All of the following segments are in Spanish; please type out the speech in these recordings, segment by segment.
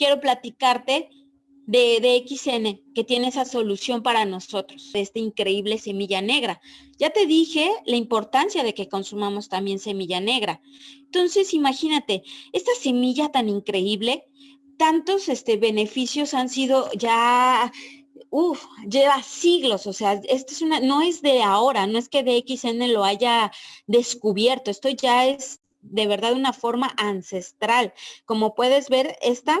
quiero platicarte de, de, XN, que tiene esa solución para nosotros, esta increíble semilla negra. Ya te dije la importancia de que consumamos también semilla negra. Entonces, imagínate, esta semilla tan increíble, tantos este, beneficios han sido ya Uf, lleva siglos, o sea, esto es una, no es de ahora, no es que DXN lo haya descubierto, esto ya es de verdad una forma ancestral. Como puedes ver, esta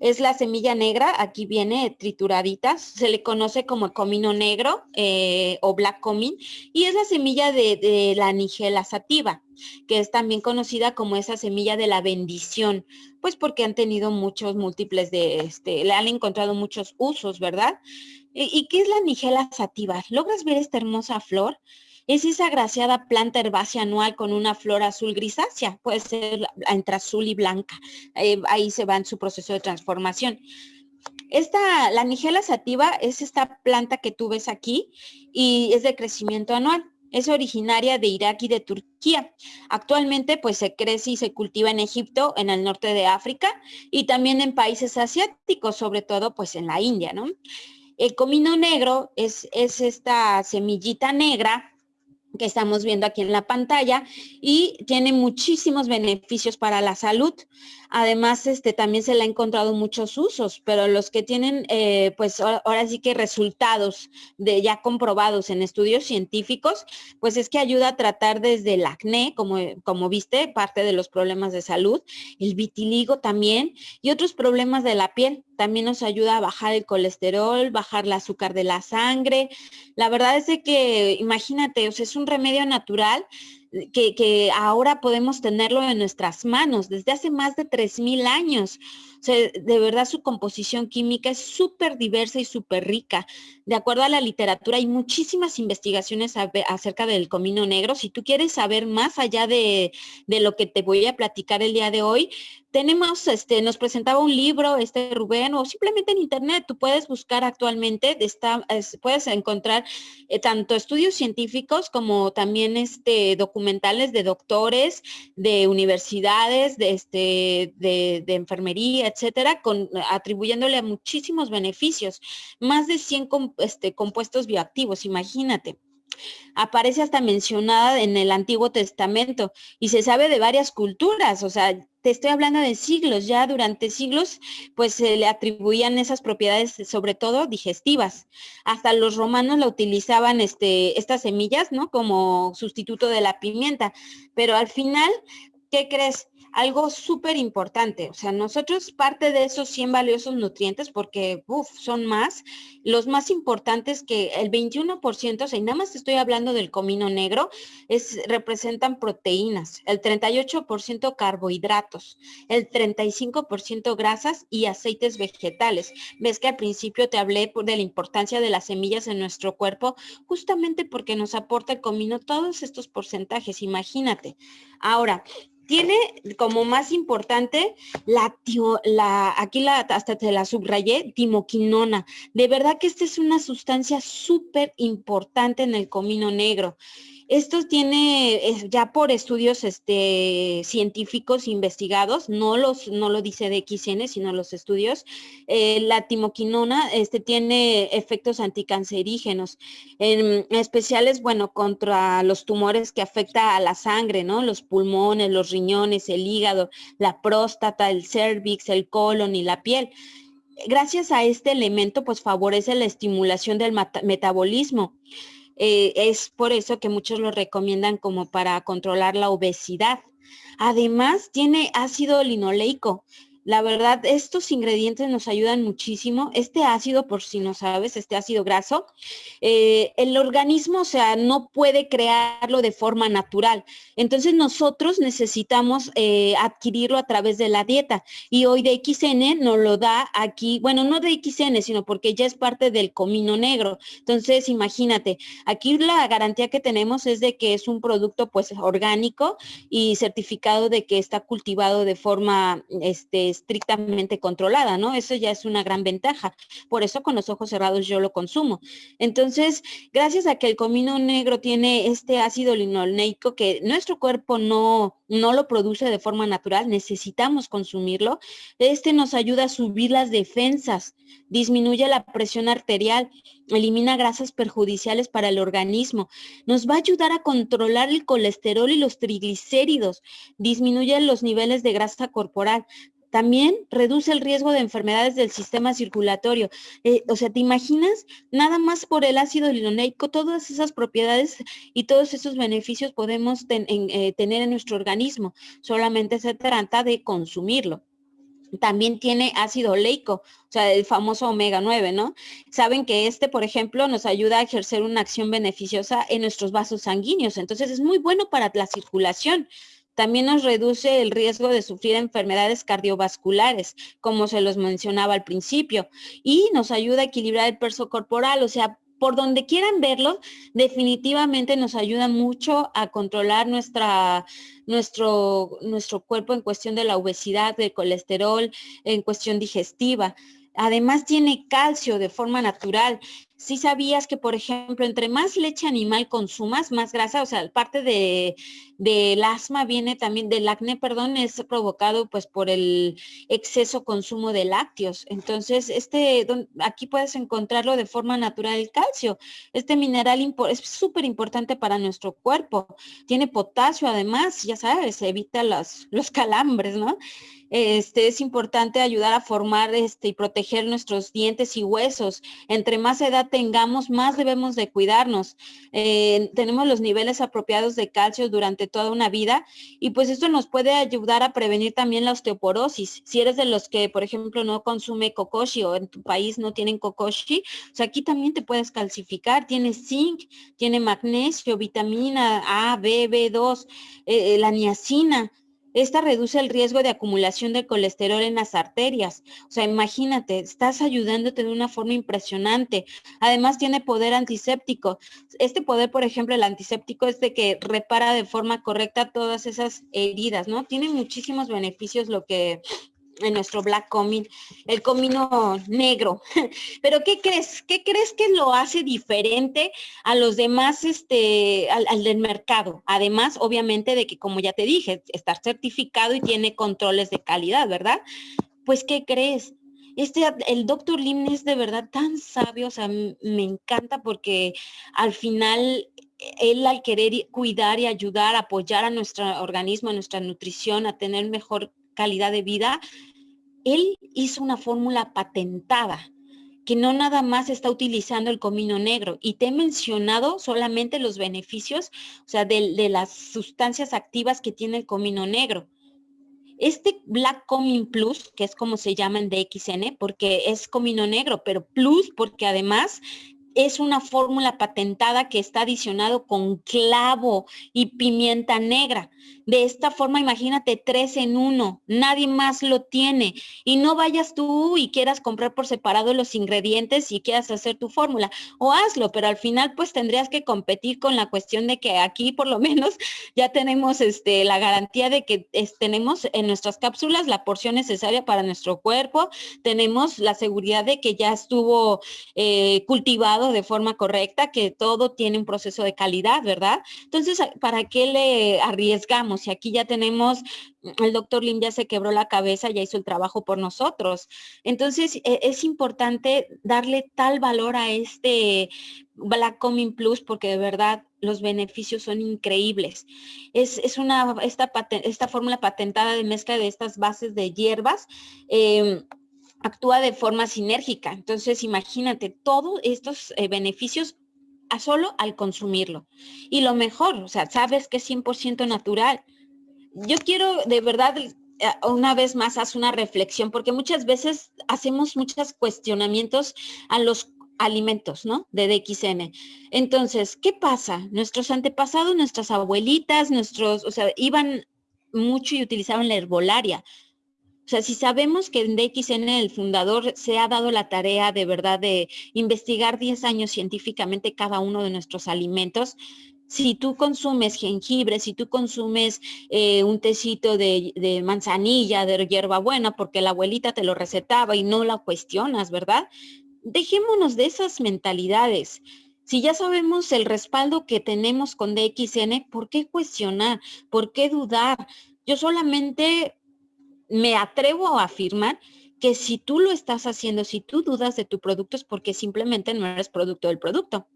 es la semilla negra, aquí viene trituradita, se le conoce como comino negro eh, o black comin, y es la semilla de, la nigela sativa, que es también conocida como esa semilla de la bendición, pues porque han tenido muchos múltiples de, este, le han encontrado muchos usos, ¿verdad? ¿Y, qué es la nigela sativa? ¿Logras ver esta hermosa flor? Es esa agraciada planta herbácea anual con una flor azul grisácea, puede ser entre azul y blanca. Eh, ahí se va en su proceso de transformación. Esta, la nigela sativa es esta planta que tú ves aquí y es de crecimiento anual. Es originaria de Irak y de Turquía. Actualmente pues se crece y se cultiva en Egipto, en el norte de África y también en países asiáticos, sobre todo pues en la India, ¿no? El comino negro es, es esta semillita negra que estamos viendo aquí en la pantalla y tiene muchísimos beneficios para la salud. Además, este, también se le ha encontrado muchos usos, pero los que tienen, eh, pues ahora sí que resultados de ya comprobados en estudios científicos, pues es que ayuda a tratar desde el acné, como, como viste, parte de los problemas de salud, el vitiligo también y otros problemas de la piel. También nos ayuda a bajar el colesterol, bajar el azúcar de la sangre. La verdad es de que, imagínate, o sea, es un remedio natural que, ahora podemos tenerlo en nuestras manos desde hace más de 3.000 años. De verdad su composición química es súper diversa y súper rica. De acuerdo a la literatura, hay muchísimas investigaciones acerca del comino negro. Si tú quieres saber más allá de, de lo que te voy a platicar el día de hoy, tenemos, este, nos presentaba un libro, este Rubén, o simplemente en internet, tú puedes buscar actualmente, puedes encontrar eh, tanto estudios científicos como también este, documentales de doctores, de universidades, de, este, de, enfermería, etcétera, con, atribuyéndole a muchísimos beneficios, más de 100 este, compuestos bioactivos, imagínate aparece hasta mencionada en el Antiguo Testamento y se sabe de varias culturas, o sea, te estoy hablando de siglos, ya durante siglos, pues se le atribuían esas propiedades, sobre todo digestivas. Hasta los romanos la utilizaban este, estas semillas, ¿no? Como sustituto de la pimienta. Pero al final, ¿qué crees? Algo súper importante. O sea, nosotros parte de esos 100 valiosos nutrientes, porque uf, son más, los más importantes que el 21%, o sea, y nada más estoy hablando del comino negro, es, representan proteínas, el 38% carbohidratos, el 35% grasas y aceites vegetales. Ves que al principio te hablé de la importancia de las semillas en nuestro cuerpo, justamente porque nos aporta el comino todos estos porcentajes, imagínate. Ahora, tiene como más importante la, la aquí la, hasta te la subrayé, timoquinona. De verdad que esta es una sustancia súper importante en el comino negro. Esto tiene ya por estudios este, científicos investigados, no, los, no lo dice de XN, sino los estudios. Eh, la timoquinona este, tiene efectos anticancerígenos, en especiales, bueno, contra los tumores que afecta a la sangre, ¿no? Los pulmones, los riñones, el hígado, la próstata, el cervix, el colon y la piel gracias a este elemento, pues favorece la estimulación del metabolismo. Eh, es por eso que muchos lo recomiendan como para controlar la obesidad. Además, tiene ácido linoleico, la verdad, estos ingredientes nos ayudan muchísimo. Este ácido, por si no sabes, este ácido graso, eh, el organismo, o sea, no puede crearlo de forma natural. Entonces nosotros necesitamos eh, adquirirlo a través de la dieta. Y hoy de XN nos lo da aquí, bueno, no de XN, sino porque ya es parte del comino negro. Entonces, imagínate, aquí la garantía que tenemos es de que es un producto pues orgánico y certificado de que está cultivado de forma este, estrictamente controlada, ¿no? Eso ya es una gran ventaja. Por eso con los ojos cerrados yo lo consumo. Entonces, gracias a que el comino negro tiene este ácido linoleico que nuestro cuerpo no, no lo produce de forma natural, necesitamos consumirlo, este nos ayuda a subir las defensas, disminuye la presión arterial, elimina grasas perjudiciales para el organismo, nos va a ayudar a controlar el colesterol y los triglicéridos, disminuye los niveles de grasa corporal, también reduce el riesgo de enfermedades del sistema circulatorio. Eh, o sea, ¿te imaginas? Nada más por el ácido linoleico, todas esas propiedades y todos esos beneficios podemos eh, tener en nuestro organismo. Solamente se trata de consumirlo también tiene ácido oleico, o sea, el famoso omega 9, ¿no? Saben que este, por ejemplo, nos ayuda a ejercer una acción beneficiosa en nuestros vasos sanguíneos, entonces es muy bueno para la circulación. También nos reduce el riesgo de sufrir enfermedades cardiovasculares, como se los mencionaba al principio, y nos ayuda a equilibrar el peso corporal, o sea, por donde quieran verlo, definitivamente nos ayuda mucho a controlar nuestra, nuestro, nuestro cuerpo en cuestión de la obesidad, del colesterol, en cuestión digestiva. Además tiene calcio de forma natural si sabías que, por ejemplo, entre más leche animal consumas, más grasa, o sea, parte de, del asma viene también, del acné, perdón, es provocado pues por el exceso consumo de lácteos. Entonces, este, aquí puedes encontrarlo de forma natural el calcio. Este mineral es súper importante para nuestro cuerpo. Tiene potasio además, ya sabes, evita los, los calambres, ¿no? Este, es importante ayudar a formar este, y proteger nuestros dientes y huesos. Entre más edad tengamos, más debemos de cuidarnos. Eh, tenemos los niveles apropiados de calcio durante toda una vida y pues esto nos puede ayudar a prevenir también la osteoporosis. Si eres de los que, por ejemplo, no consume kokoshi o en tu país no tienen kokoshi, o sea, aquí también te puedes calcificar. Tiene zinc, tiene magnesio, vitamina A, B, B2, eh, la niacina. Esta reduce el riesgo de acumulación de colesterol en las arterias. O sea, imagínate, estás ayudándote de una forma impresionante. Además, tiene poder antiséptico. Este poder, por ejemplo, el antiséptico es de que repara de forma correcta todas esas heridas, ¿no? Tiene muchísimos beneficios lo que en nuestro black comino, el comino negro. Pero ¿qué crees? ¿Qué crees que lo hace diferente a los demás, este, al, del mercado? Además, obviamente, de que, como ya te dije, está certificado y tiene controles de calidad, ¿verdad? Pues, ¿qué crees? Este, el doctor Lim es de verdad tan sabio, o sea, me encanta porque al final él al querer cuidar y ayudar, apoyar a nuestro organismo, a nuestra nutrición, a tener mejor calidad de vida, él hizo una fórmula patentada que no nada más está utilizando el comino negro. Y te he mencionado solamente los beneficios, o sea, de, las sustancias activas que tiene el comino negro. Este Black Comin Plus, que es como se llama en DXN, porque es comino negro, pero Plus porque además es una fórmula patentada que está adicionado con clavo y pimienta negra. De esta forma, imagínate tres en uno, nadie más lo tiene. Y no vayas tú y quieras comprar por separado los ingredientes y quieras hacer tu fórmula. O hazlo, pero al final pues tendrías que competir con la cuestión de que aquí por lo menos ya tenemos este, la garantía de que tenemos en nuestras cápsulas la porción necesaria para nuestro cuerpo. Tenemos la seguridad de que ya estuvo eh, cultivado de forma correcta, que todo tiene un proceso de calidad, ¿verdad? Entonces, ¿para qué le arriesgamos? Si aquí ya tenemos, el doctor Lim ya se quebró la cabeza, ya hizo el trabajo por nosotros. Entonces, e, es importante darle tal valor a este Black Coming Plus porque de verdad los beneficios son increíbles. Es, una, esta, esta fórmula patentada de mezcla de estas bases de hierbas, em, actúa de forma sinérgica. Entonces, imagínate, todos estos eh, beneficios solo al consumirlo. Y lo mejor, o sea, sabes que es 100% natural. Yo quiero de verdad eh, una vez más haz una reflexión, porque muchas veces hacemos muchos cuestionamientos a los alimentos, ¿no? De DXN. Entonces, ¿qué pasa? Nuestros antepasados, nuestras abuelitas, nuestros, o sea, iban mucho y utilizaban la herbolaria. Sea, si sabemos que en DXN el fundador se ha dado la tarea de verdad de investigar 10 años científicamente cada uno de nuestros alimentos, si tú consumes jengibre, si tú consumes eh, un tecito de, de manzanilla, de hierbabuena, porque la abuelita te lo recetaba y no la cuestionas, ¿verdad? Dejémonos de esas mentalidades. Si ya sabemos el respaldo que tenemos con DXN, ¿por qué cuestionar? ¿Por qué dudar? Yo solamente me atrevo a afirmar que si tú lo estás haciendo, si tú dudas de tu producto es porque simplemente no eres producto del producto.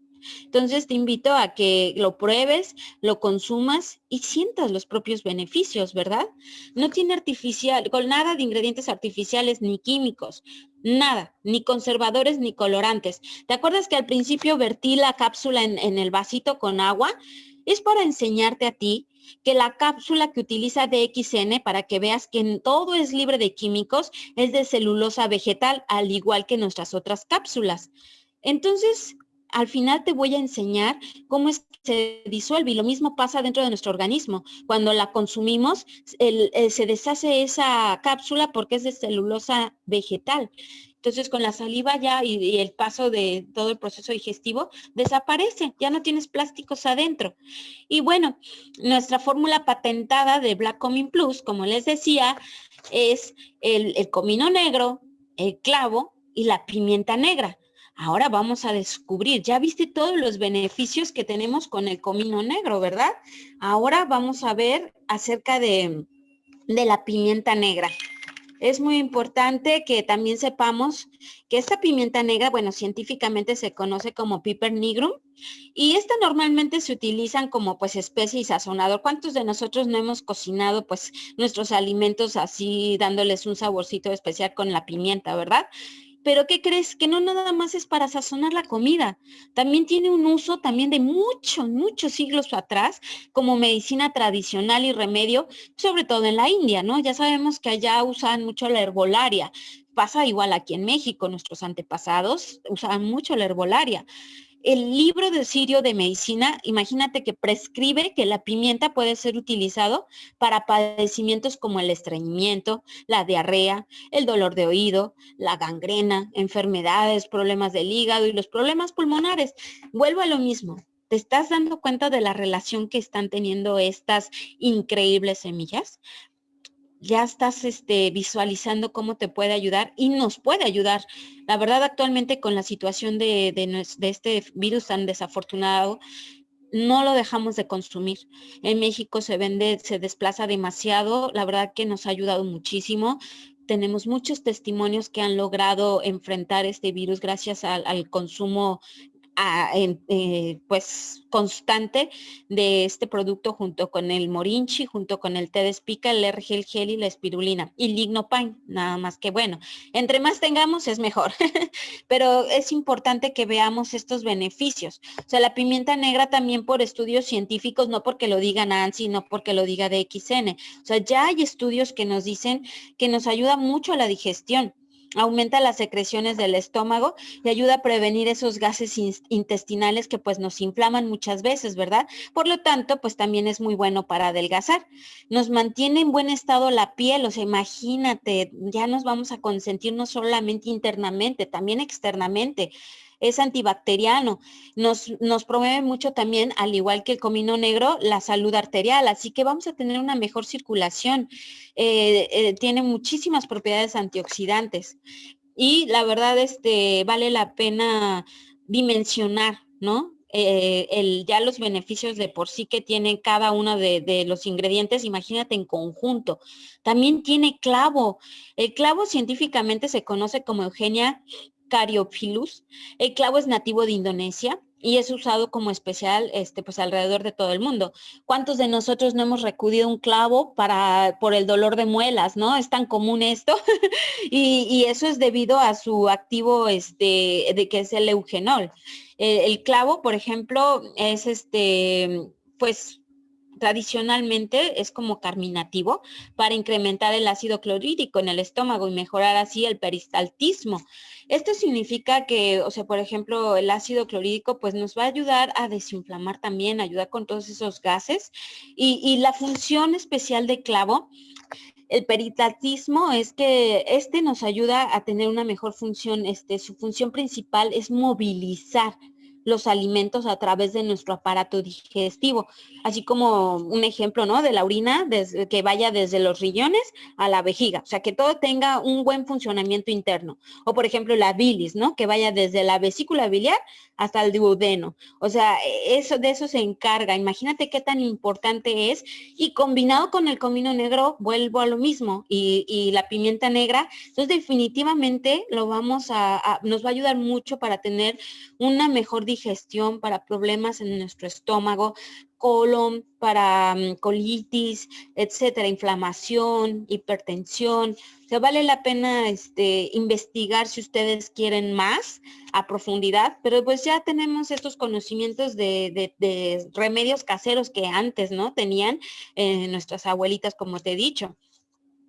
Entonces te invito a que lo pruebes, lo consumas y sientas los propios beneficios, ¿verdad? No tiene artificial, con nada de ingredientes artificiales ni químicos, nada, ni conservadores ni colorantes. ¿Te acuerdas que al principio vertí la cápsula en, en el vasito con agua? Es para enseñarte a ti que la cápsula que utiliza DXN para que veas que todo es libre de químicos es de celulosa vegetal, al igual que nuestras otras cápsulas. Entonces, al final te voy a enseñar cómo es que se disuelve y lo mismo pasa dentro de nuestro organismo. Cuando la consumimos, eh, se deshace esa cápsula porque es de celulosa vegetal. Entonces con la saliva ya y, el paso de todo el proceso digestivo desaparece, ya no tienes plásticos adentro. Y bueno, nuestra fórmula patentada de Black Comin Plus, como les decía, es el, el comino negro, el clavo y la pimienta negra. Ahora vamos a descubrir, ya viste todos los beneficios que tenemos con el comino negro, ¿verdad? Ahora vamos a ver acerca de, de la pimienta negra. Es muy importante que también sepamos que esta pimienta negra, bueno, científicamente se conoce como piper nigrum y esta normalmente se utilizan como pues especie y sazonador. ¿Cuántos de nosotros no hemos cocinado pues nuestros alimentos así dándoles un saborcito especial con la pimienta, verdad? Pero ¿qué crees? Que no nada más es para sazonar la comida. También tiene un uso también de muchos, muchos siglos atrás como medicina tradicional y remedio, sobre todo en la India, ¿no? Ya sabemos que allá usan mucho la herbolaria. Pasa igual aquí en México, nuestros antepasados usaban mucho la herbolaria el libro de Sirio de Medicina, imagínate que prescribe que la pimienta puede ser utilizado para padecimientos como el estreñimiento, la diarrea, el dolor de oído, la gangrena, enfermedades, problemas del hígado y los problemas pulmonares. Vuelvo a lo mismo. ¿Te estás dando cuenta de la relación que están teniendo estas increíbles semillas? Ya estás este, visualizando cómo te puede ayudar y nos puede ayudar. La verdad, actualmente con la situación de, de, este virus tan desafortunado, no lo dejamos de consumir. En México se vende, se desplaza demasiado. La verdad que nos ha ayudado muchísimo. Tenemos muchos testimonios que han logrado enfrentar este virus gracias al, al consumo eh, pues constante de este producto junto con el morinchi, junto con el té de espica, el ergel gel y la espirulina y lignopain, nada más que bueno, entre más tengamos es mejor, pero es importante que veamos estos beneficios. O sea, la pimienta negra también por estudios científicos, no porque lo diga Nancy, no porque lo diga DXN, o sea, ya hay estudios que nos dicen que nos ayuda mucho a la digestión aumenta las secreciones del estómago y ayuda a prevenir esos gases intestinales que pues nos inflaman muchas veces, ¿verdad? Por lo tanto, pues también es muy bueno para adelgazar. Nos mantiene en buen estado la piel, o sea, imagínate, ya nos vamos a consentir no solamente internamente, también externamente es antibacteriano. Nos, nos promueve mucho también, al igual que el comino negro, la salud arterial. Así que vamos a tener una mejor circulación. Eh, eh, tiene muchísimas propiedades antioxidantes. Y la verdad, este, vale la pena dimensionar, ¿no? Eh, el, ya los beneficios de por sí que tiene cada uno de, de, los ingredientes, imagínate en conjunto. También tiene clavo. El clavo científicamente se conoce como Eugenia Caryophyllus. El clavo es nativo de Indonesia y es usado como especial este, pues alrededor de todo el mundo. ¿Cuántos de nosotros no hemos recudido un clavo para, por el dolor de muelas, no? Es tan común esto y, eso es debido a su activo este, de que es el eugenol. El, el clavo, por ejemplo, es este, pues tradicionalmente es como carminativo para incrementar el ácido clorhídrico en el estómago y mejorar así el peristaltismo. Esto significa que, o sea, por ejemplo, el ácido clorhídrico pues nos va a ayudar a desinflamar también, ayudar con todos esos gases. Y, la función especial de clavo el peristaltismo es que este nos ayuda a tener una mejor función, este, su función principal es movilizar los alimentos a través de nuestro aparato digestivo, así como un ejemplo, ¿no? De la orina, que vaya desde los riñones a la vejiga, o sea, que todo tenga un buen funcionamiento interno. O por ejemplo, la bilis, ¿no? Que vaya desde la vesícula biliar hasta el duodeno. O sea, eso de eso se encarga. Imagínate qué tan importante es y combinado con el comino negro, vuelvo a lo mismo y, la pimienta negra, entonces definitivamente lo vamos a, nos va a ayudar mucho para tener una mejor digestión, para problemas en nuestro estómago, colon, para mm, colitis, etcétera, inflamación, hipertensión. O vale la pena este, investigar si ustedes quieren más a profundidad, pero pues ya tenemos estos conocimientos de, remedios caseros que antes, ¿no? Tenían eh, nuestras abuelitas, como te he dicho.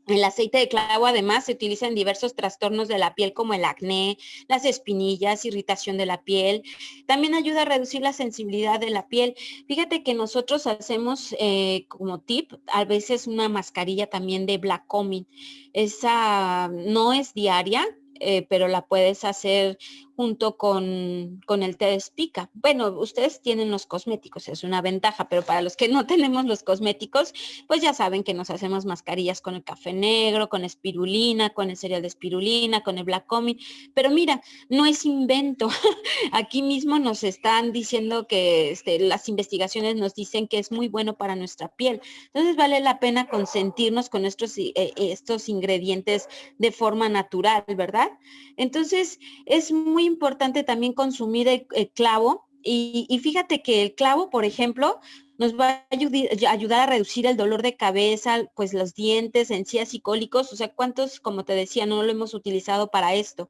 El aceite de clavo además se utiliza en diversos trastornos de la piel como el acné, las espinillas, irritación de la piel. También ayuda a reducir la sensibilidad de la piel. Fíjate que nosotros hacemos eh, como tip a veces una mascarilla también de Black Comin. Esa no es diaria, eh, pero la puedes hacer junto con, con el té de espica. Bueno, ustedes tienen los cosméticos, es una ventaja, pero para los que no tenemos los cosméticos, pues ya saben que nos hacemos mascarillas con el café negro, con espirulina, con el cereal de espirulina, con el black comin. Pero mira, no es invento. Aquí mismo nos están diciendo que este, las investigaciones nos dicen que es muy bueno para nuestra piel. Entonces vale la pena consentirnos con estos, eh, estos ingredientes de forma natural, ¿verdad? Entonces es muy importante también consumir el, clavo y, fíjate que el clavo, por ejemplo, nos va a ayudar, a reducir el dolor de cabeza, pues los dientes, encías y cólicos, o sea, cuántos, como te decía, no lo hemos utilizado para esto.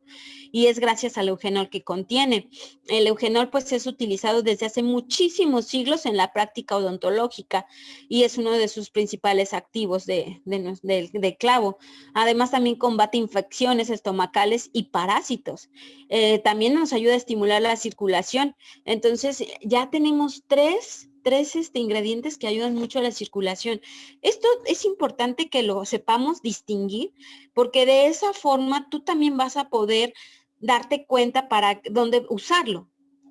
Y es gracias al eugenol que contiene. El eugenol pues es utilizado desde hace muchísimos siglos en la práctica odontológica y es uno de sus principales activos de, clavo. Además también combate infecciones estomacales y parásitos. Eh, también nos ayuda a estimular la circulación. Entonces ya tenemos tres tres este, ingredientes que ayudan mucho a la circulación. Esto es importante que lo sepamos distinguir porque de esa forma tú también vas a poder darte cuenta para dónde usarlo.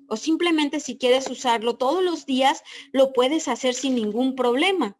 O simplemente si quieres usarlo todos los días, lo puedes hacer sin ningún problema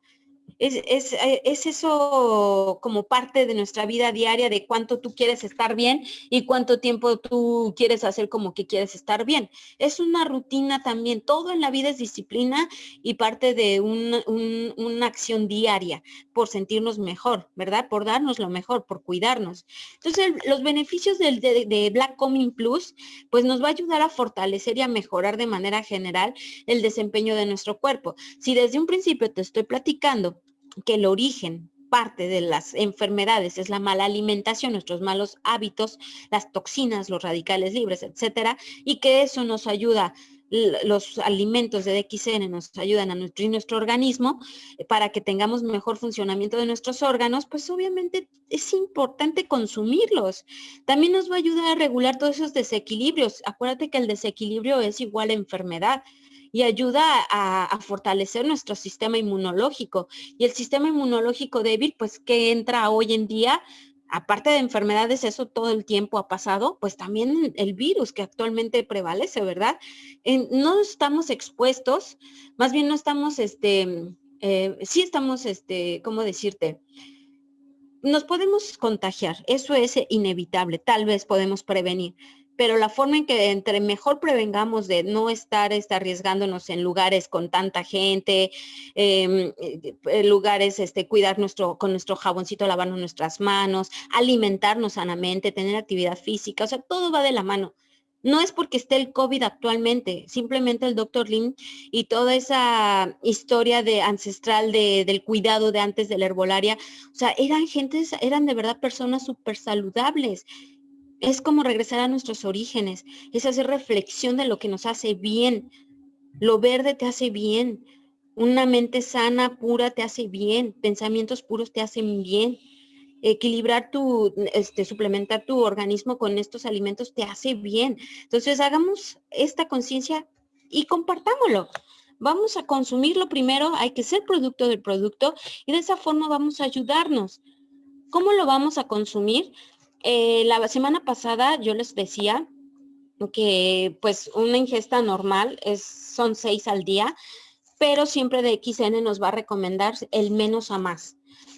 es, eh, es, eso como parte de nuestra vida diaria de cuánto tú quieres estar bien y cuánto tiempo tú quieres hacer como que quieres estar bien. Es una rutina también, todo en la vida es disciplina y parte de una acción diaria por sentirnos mejor, ¿verdad? Por darnos lo mejor, por cuidarnos. Entonces, los beneficios de, de Black Coming Plus, pues nos va a ayudar a fortalecer y a mejorar de manera general el desempeño de nuestro cuerpo. Si desde un principio te estoy platicando que el origen parte de las enfermedades es la mala alimentación, nuestros malos hábitos, las toxinas, los radicales libres, etcétera, y que eso nos ayuda los alimentos de DXN nos ayudan a nutrir nuestro organismo eh, para que tengamos mejor funcionamiento de nuestros órganos, pues obviamente es importante consumirlos. También nos va a ayudar a regular todos esos desequilibrios. Acuérdate que el desequilibrio es igual a enfermedad y ayuda a, fortalecer nuestro sistema inmunológico. Y el sistema inmunológico débil, pues que entra hoy en día, aparte de enfermedades, eso todo el tiempo ha pasado, pues también el virus que actualmente prevalece, ¿verdad? no estamos expuestos, más bien no estamos, este, eh, sí estamos, este, ¿cómo decirte? Nos podemos contagiar, eso es inevitable, tal vez podemos prevenir, pero la forma en que entre mejor prevengamos de no estar este, arriesgándonos en lugares con tanta gente, em, eh, lugares, este, cuidar nuestro, con nuestro jaboncito, lavarnos nuestras manos, alimentarnos sanamente, tener actividad física, o sea, todo va de la mano. No es porque esté el COVID actualmente, simplemente el doctor Lin y toda esa historia de ancestral de, del cuidado de antes de la herbolaria, o sea, eran gentes, eran de verdad personas súper saludables es como regresar a nuestros orígenes, es hacer reflexión de lo que nos hace bien. Lo verde te hace bien, una mente sana, pura, te hace bien, pensamientos puros te hacen bien. Equilibrar tu, este, suplementar tu organismo con estos alimentos te hace bien. Entonces hagamos esta conciencia y compartámoslo. Vamos a consumirlo primero, hay que ser producto del producto y de esa forma vamos a ayudarnos. ¿Cómo lo vamos a consumir? Eh, la semana pasada yo les decía que pues una ingesta normal es, son seis al día, pero siempre de XN nos va a recomendar el menos a más.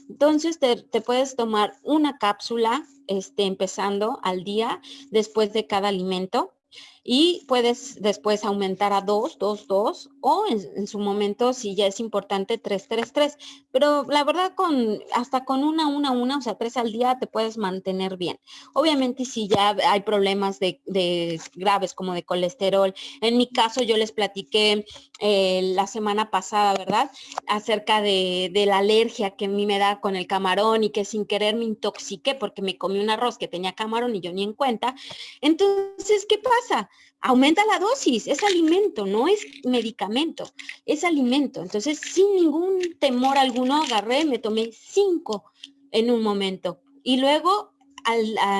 Entonces te, te puedes tomar una cápsula este, empezando al día después de cada alimento y puedes después aumentar a 2, 2, 2 o en, su momento si ya es importante 3, 3, 3. Pero la verdad con hasta con una, una, una, o sea, tres al día te puedes mantener bien. Obviamente si ya hay problemas de, de graves como de colesterol, en mi caso yo les platiqué eh, la semana pasada, ¿verdad? Acerca de, de la alergia que a mí me da con el camarón y que sin querer me intoxiqué porque me comí un arroz que tenía camarón y yo ni en cuenta. Entonces, ¿qué pasa? Aumenta la dosis, es alimento, no es medicamento, es alimento. Entonces, sin ningún temor alguno, agarré, me tomé cinco en un momento. Y luego,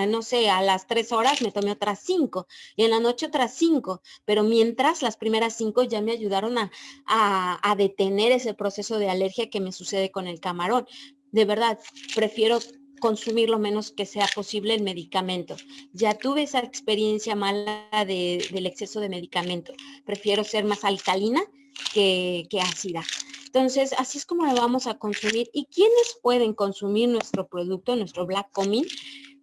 no sé, a las tres horas me tomé otras cinco y en la noche otras cinco. Pero mientras las primeras cinco ya me ayudaron a detener ese proceso de alergia que me sucede con el camarón. De verdad, prefiero consumir lo menos que sea posible el medicamento. Ya tuve esa experiencia mala del exceso de medicamento. Prefiero ser más alcalina que, que ácida. Entonces, así es como lo vamos a consumir. ¿Y quiénes pueden consumir nuestro producto, nuestro Black Comin?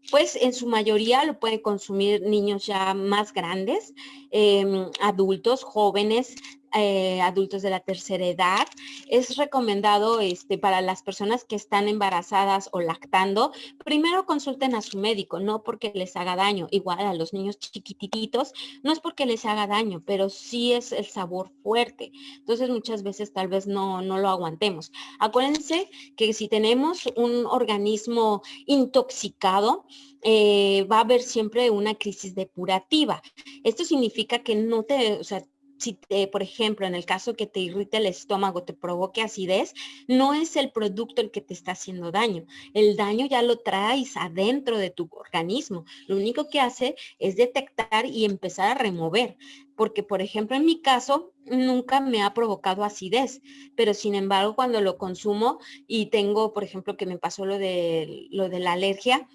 Pues en su mayoría lo pueden consumir niños ya más grandes, em, adultos, jóvenes, eh, adultos de la tercera edad. Es recomendado este, para las personas que están embarazadas o lactando, primero consulten a su médico, no porque les haga daño. Igual a los niños chiquititos, no es porque les haga daño, pero sí es el sabor fuerte. Entonces muchas veces tal vez no, no lo aguantemos. Acuérdense que si tenemos un organismo intoxicado, eh, va a haber siempre una crisis depurativa. Esto significa que no te, o sea, si por ejemplo, en el caso que te irrite el estómago, te provoque acidez, no es el producto el que te está haciendo daño. El daño ya lo traes adentro de tu organismo. Lo único que hace es detectar y empezar a remover. Porque, por ejemplo, en mi caso, nunca me ha provocado acidez, pero sin embargo, cuando lo consumo y tengo, por ejemplo, que me pasó lo de, lo de la alergia,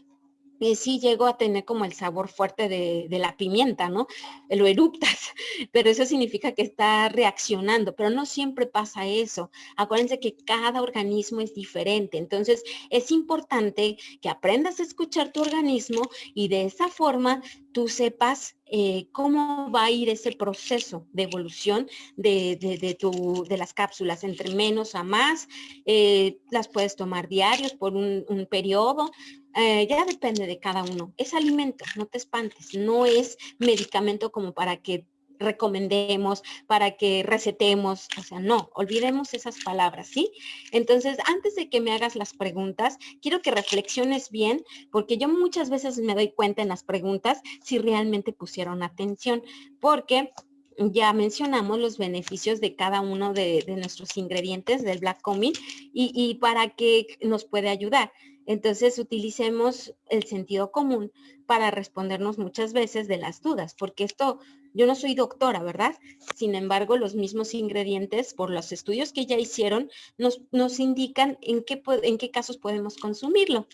y sí llego a tener como el sabor fuerte de, la pimienta, ¿no? Lo eruptas, pero eso significa que está reaccionando, pero no siempre pasa eso. Acuérdense que cada organismo es diferente, entonces es importante que aprendas a escuchar tu organismo y de esa forma tú sepas eh, cómo va a ir ese proceso de evolución de, de, las cápsulas, entre menos a más, eh, las puedes tomar diarios por un, un periodo, eh, ya depende de cada uno. Es alimento, no te espantes, no es medicamento como para que recomendemos, para que recetemos, o sea, no, olvidemos esas palabras, ¿sí? Entonces, antes de que me hagas las preguntas, quiero que reflexiones bien, porque yo muchas veces me doy cuenta en las preguntas si realmente pusieron atención, porque ya mencionamos los beneficios de cada uno de, nuestros ingredientes del Black Comin y, y para qué nos puede ayudar. Entonces utilicemos el sentido común para respondernos muchas veces de las dudas, porque esto, yo no soy doctora, ¿verdad? Sin embargo, los mismos ingredientes, por los estudios que ya hicieron, nos, nos indican en qué, en qué casos podemos consumirlo.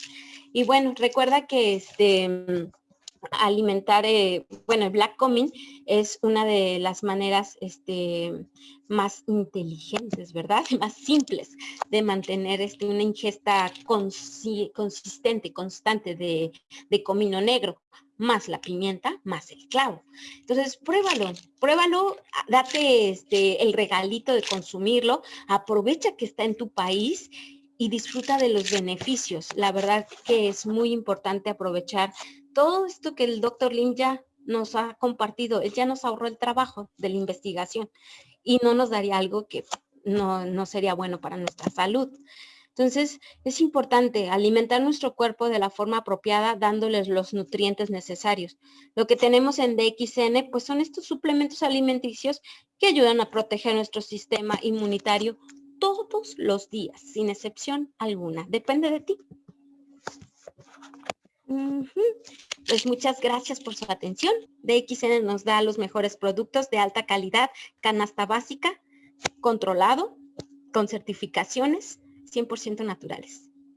Y bueno, recuerda que este alimentar, eh, bueno, el black coming es una de las maneras este, más inteligentes, ¿verdad? Más simples de mantener este, una ingesta consistente, constante de, de comino negro, más la pimienta, más el clavo. Entonces, pruébalo, pruébalo, date este, el regalito de consumirlo, aprovecha que está en tu país y disfruta de los beneficios. La verdad que es muy importante aprovechar todo esto que el doctor Lim ya nos ha compartido, él ya nos ahorró el trabajo de la investigación y no nos daría algo que no, no sería bueno para nuestra salud. Entonces, es importante alimentar nuestro cuerpo de la forma apropiada, dándoles los nutrientes necesarios. Lo que tenemos en DXN, pues son estos suplementos alimenticios que ayudan a proteger nuestro sistema inmunitario todos los días, sin excepción alguna. Depende de ti. Pues muchas gracias por su atención. DXN nos da los mejores productos de alta calidad, canasta básica, controlado, con certificaciones 100% naturales.